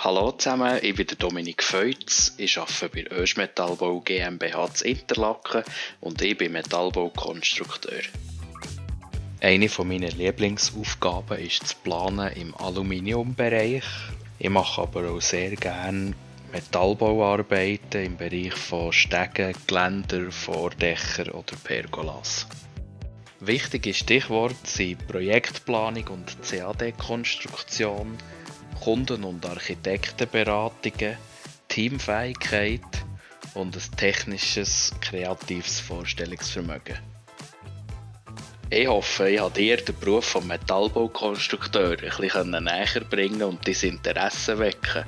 Hallo zusammen, ich bin Dominik Feutz, ich arbeite bei Ösch Metallbau GmbH zu Interlaken und ich bin Metallbaukonstrukteur. Eine meiner Lieblingsaufgaben ist das Planen im Aluminiumbereich. Ich mache aber auch sehr gerne Metallbauarbeiten im Bereich von Stegen, Geländer, Vordächer oder Pergolas. Wichtige Stichworte sind Projektplanung und CAD-Konstruktion, Kunden- und Architektenberatungen, Teamfähigkeit und ein technisches, kreatives Vorstellungsvermögen. Ich hoffe, ich habe dir den Beruf des Metallbaukonstrukteurs ein bisschen näher bringen und dein Interesse wecken